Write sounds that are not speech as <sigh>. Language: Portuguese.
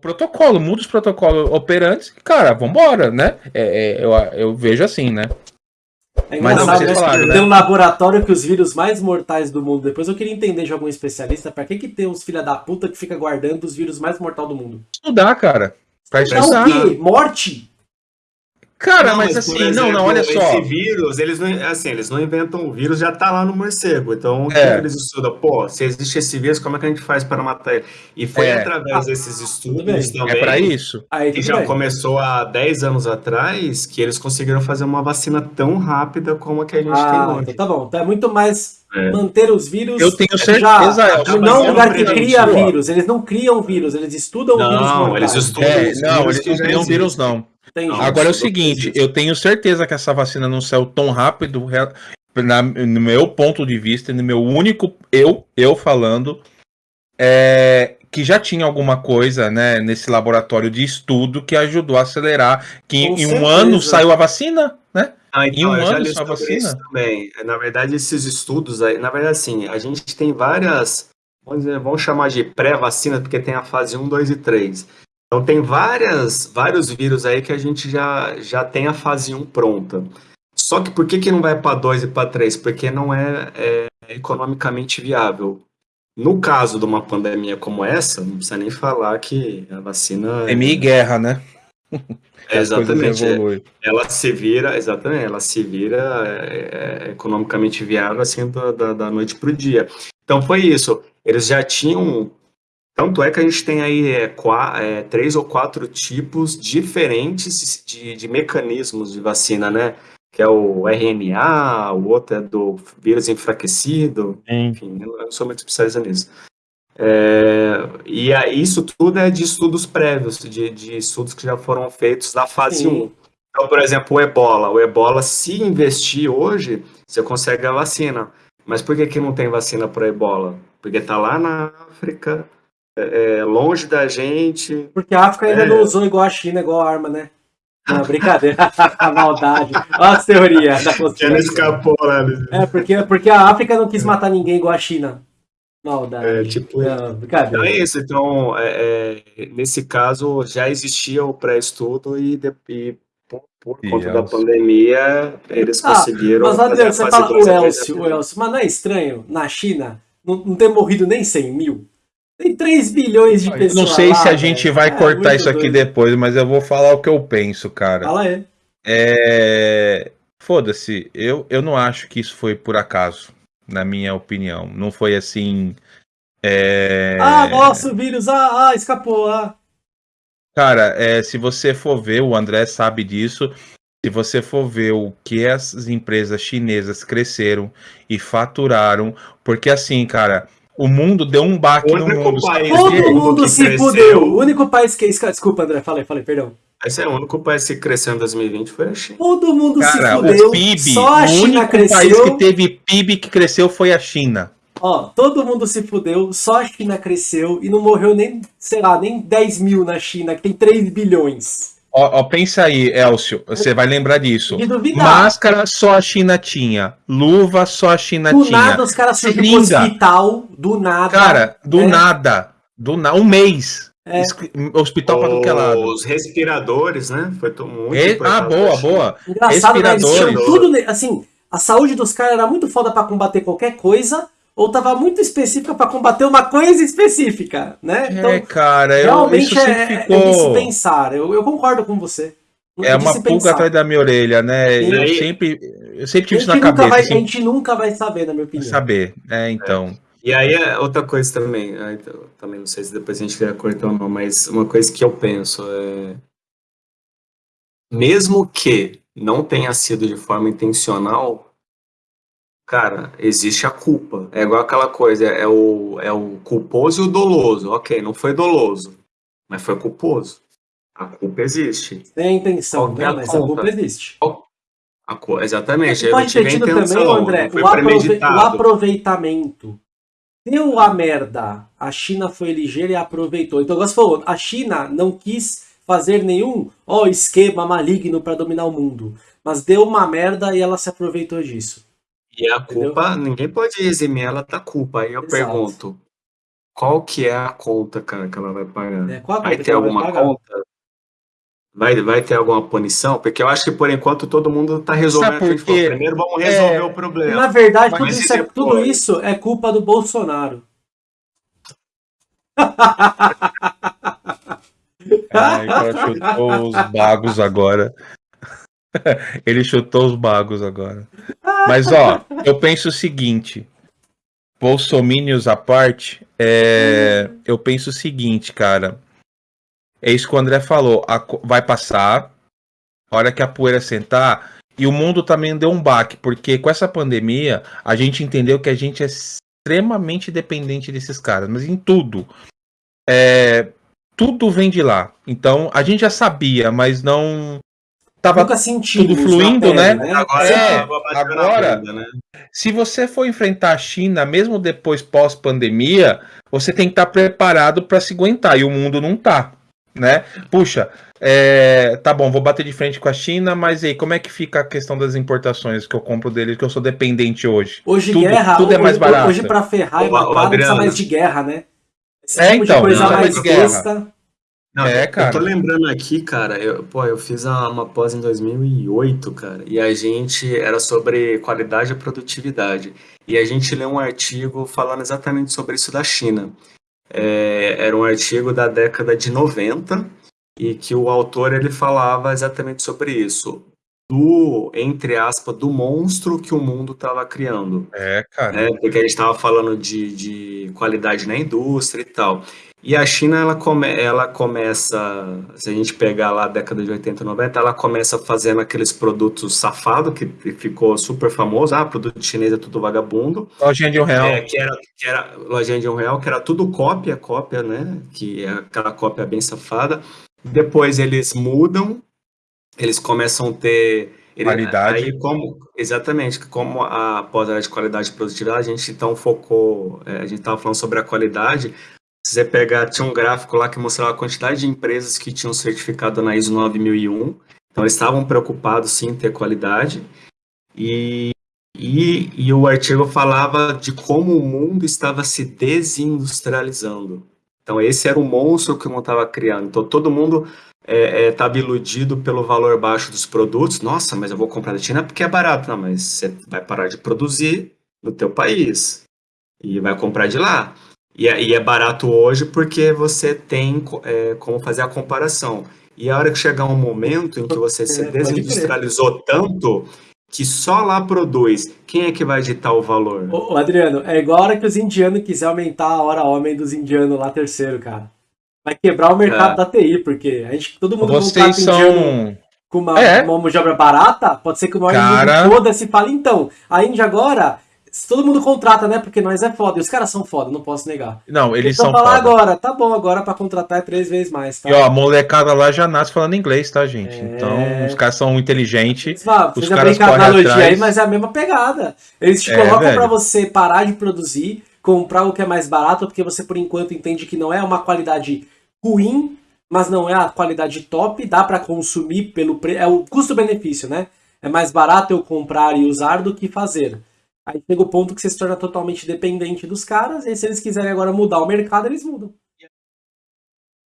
protocolo, muda os protocolos operantes, cara, vambora, né? É, é, eu, eu vejo assim, né? É Mas, né? Falaram, né? Tem um laboratório que os vírus mais mortais do mundo. Depois eu queria entender de algum especialista pra que, que tem uns filha da puta que fica guardando os vírus mais mortais do mundo. Estudar, cara. Pra estudar. Então, o quê? Morte? Cara, não, mas, mas assim, exemplo, não, não, olha só. Esse vírus, eles não, assim, eles não inventam o vírus, já tá lá no morcego. Então, o que é. eles estudam? Pô, se existe esse vírus, como é que a gente faz para matar ele? E foi é. através ah, desses estudos também. É para isso. Aí, que já bem. começou há 10 anos atrás, que eles conseguiram fazer uma vacina tão rápida como a que a gente ah, tem hoje. Então tá bom, então é muito mais é. manter os vírus. Eu tenho certeza. Já, não um lugar que cria vírus. Eles não criam vírus, eles estudam não, vírus. Não, eles estudam. É, não, eles não criam vírus, não. Agora é o seguinte, eu tenho certeza que essa vacina não saiu tão rápido, na, no meu ponto de vista, no meu único eu, eu falando, é, que já tinha alguma coisa, né, nesse laboratório de estudo que ajudou a acelerar, que Com em certeza. um ano saiu a vacina, né? Ah, então, em um ano saiu a vacina. também. Na verdade, esses estudos, aí, na verdade, assim, a gente tem várias, vamos, dizer, vamos chamar de pré-vacina, porque tem a fase 1, 2 e 3. Então tem várias, vários vírus aí que a gente já, já tem a fase 1 pronta. Só que por que, que não vai para 2 e para 3? Porque não é, é, economicamente viável. No caso de uma pandemia como essa, não precisa nem falar que a vacina. Pandemia e guerra, né? <laughs> É, exatamente. Ela se vira, exatamente, ela se vira é, é, economicamente viável assim da, da, da noite para o dia. Então foi isso. Eles já tinham tanto é que a gente tem aí é, quatro, é, três ou quatro tipos diferentes de, de, mecanismos de vacina, né? Que é o RNA, o outro é do vírus enfraquecido, Sim. enfim, eu não sou muito especialista nisso. É, e aí, isso tudo é de estudos prévios, de, de, estudos que já foram feitos na fase Sim. 1. Então, por exemplo, o ebola. O ebola, se investir hoje, você consegue a vacina. Mas por que, que não tem vacina para ebola? Porque está lá na África, é, é, longe da gente. Porque a África ainda é... não usou igual a China, igual a arma, né? Não, brincadeira. <laughs> a maldade. Olha as teorias da conspiração. escapou lá. Né? É, porque, porque a África não quis matar ninguém igual a China. Maldade. É, tipo, não. Então é isso. Então, é, é, nesse caso, já existia o pré-estudo e, e por, por conta da pandemia, eles ah, conseguiram. Mas, Adriano, você fala o Elcio, o Elcio, mas não é estranho, na China, não, não ter morrido nem 100 mil? Tem 3 bilhões de pessoas. Não sei lá, se a gente vai é, cortar isso aqui doido. depois, mas eu vou falar o que eu penso, cara. Fala aí. É... Foda-se, eu, eu não acho que isso foi por acaso, na minha opinião. Não foi assim. É... Ah, nossa, o vírus, ah, ah escapou, ah. Cara, é, se você for ver, o André sabe disso. Se você for ver o que as empresas chinesas cresceram e faturaram, porque assim, cara, o mundo deu um baque no mundo. País Todo mundo se fudeu. O único país que. Desculpa, André, falei, falei, perdão. Esse é o único país que cresceu em 2020 foi a China. Todo mundo Cara, se fudeu. O PIB, só a China o único cresceu. país que teve PIB que cresceu foi a China. Ó, todo mundo se fudeu, só a China cresceu e não morreu nem, sei lá, nem 10 mil na China, que tem 3 bilhões. Ó, ó, pensa aí, Elcio, você vai lembrar disso. Máscara só a China tinha. Luva só a China do tinha. Do nada os caras surgiram no hospital, do nada. Cara, do é. nada. Do na... Um mês. É. Hospital para que lado. Os respiradores, né? Foi muito Re... Ah, boa, boa. Engraçado, né? Eles tudo, assim, a saúde dos caras era muito foda para combater qualquer coisa, ou estava muito específica para combater uma coisa específica, né? É, então, é, cara, realmente eu, é, é ficou... é de se pensar. Eu, eu concordo com você. É uma pulga atrás da minha orelha, né? E... Eu sempre, eu sempre tive isso na cabeça. Vai, assim... A gente nunca vai saber, na minha opinião. Saber, é, então. É. E aí, é outra coisa também, então, também não sei se depois a gente quer cortar ou não, mas uma coisa que eu penso é. Mesmo que não tenha sido de forma intencional, Cara, existe a culpa. É igual aquela coisa, é o, é o culposo e o doloso. Ok, não foi doloso, mas foi culposo. A culpa existe. Tem intenção, né? mas a culpa existe. A, exatamente. Pode ter tido também, André, o, aprove o, aproveitamento. Deu a merda. A China foi ligeira e aproveitou. Então, você falou, a China não quis fazer nenhum ó, esquema maligno para dominar o mundo. Mas deu uma merda e ela se aproveitou disso. E a culpa, Entendeu? ninguém pode eximir ela da culpa. Aí eu Exato. pergunto, qual que é a conta, cara, que ela vai pagar? É, vai ter alguma conta? Vai, vai ter alguma punição? Porque eu acho que por enquanto todo mundo está resolvendo. Porque, Primeiro vamos resolver é, o problema. Na verdade, tudo isso, é, tudo isso, é, culpa do Bolsonaro. Ai, <laughs> chutou os bagos agora. <laughs> Ele chutou os bagos agora. Mas ó, eu penso o seguinte: Bolsomínios à parte, é, eu penso o seguinte, cara. É isso que o André falou. A, vai passar, a hora que a poeira sentar, e o mundo também deu um baque, porque com essa pandemia, a gente entendeu que a gente é extremamente dependente desses caras, mas em tudo. É, tudo vem de lá. Então, a gente já sabia, mas não tava tudo fluindo, né? né? Agora, é, agora né? se você for enfrentar a China, mesmo depois pós-pandemia, você tem que estar preparado para se aguentar, e o mundo não tá, né? Puxa, é, tá bom, vou bater de frente com a China, mas aí, como é que fica a questão das importações que eu compro deles, que eu sou dependente hoje? Hoje tudo, guerra, tudo é mais barato. Hoje para ferrar e matar, precisa mais de guerra, né? Esse é, tipo então, coisa mais besta. Não, é, cara. Eu tô lembrando aqui, cara, eu, pô, eu fiz uma pós em 2008, cara, e a gente era sobre qualidade e produtividade. E a gente leu um artigo falando exatamente sobre isso da China. É, era um artigo da década de 90 e que o autor ele falava exatamente sobre isso do, entre aspas, do monstro que o mundo estava criando. É, cara. Né? Porque a gente estava falando de, de qualidade na indústria e tal. E a China, ela, come, ela começa, se a gente pegar lá a década de 80, 90, ela começa fazendo aqueles produtos safados, que ficou super famoso. Ah, produto chinês é tudo vagabundo. Lojinha de um real. É, que, era, que era lojinha de um real, que era tudo cópia, cópia, né? Que é aquela cópia bem safada. Depois eles mudam, eles começam a ter qualidade. Aí, como, exatamente, como a pós-área de qualidade e produtividade, a gente então focou, é, a gente estava falando sobre a qualidade, se você pegar, tinha um gráfico lá que mostrava a quantidade de empresas que tinham certificado na ISO 9001. Então, eles estavam preocupados sim em ter qualidade. E, e, e o artigo falava de como o mundo estava se desindustrializando. Então, esse era o monstro que o mundo estava criando. Então, todo mundo estava é, é, iludido pelo valor baixo dos produtos. Nossa, mas eu vou comprar da China porque é barato. Não, mas você vai parar de produzir no teu país e vai comprar de lá. E é, e é barato hoje porque você tem é, como fazer a comparação. E a hora que chegar um momento em que você se é, desindustrializou tanto que só lá produz, quem é que vai ditar o valor? Ô, Adriano, é igual a hora que os indianos quiser aumentar a hora homem dos indianos lá terceiro, cara. Vai quebrar o mercado é. da TI, porque a gente, todo mundo Vocês são... com uma, é. uma mão de obra barata, pode ser que o maior cara... foda-se fale então. A Índia agora todo mundo contrata, né? Porque nós é foda. E os caras são foda, não posso negar. Não, eles são falar foda. agora, tá bom, agora pra contratar é três vezes mais, tá? E ó, a molecada lá já nasce falando inglês, tá, gente? É... Então, os caras são inteligentes. Os caras correm analogia atrás. aí, mas é a mesma pegada. Eles te é, colocam velho. pra você parar de produzir, comprar o que é mais barato, porque você, por enquanto, entende que não é uma qualidade ruim, mas não é a qualidade top, dá para consumir pelo preço. É o custo-benefício, né? É mais barato eu comprar e usar do que fazer. Aí chega o ponto que você se torna totalmente dependente dos caras, e se eles quiserem agora mudar o mercado, eles mudam.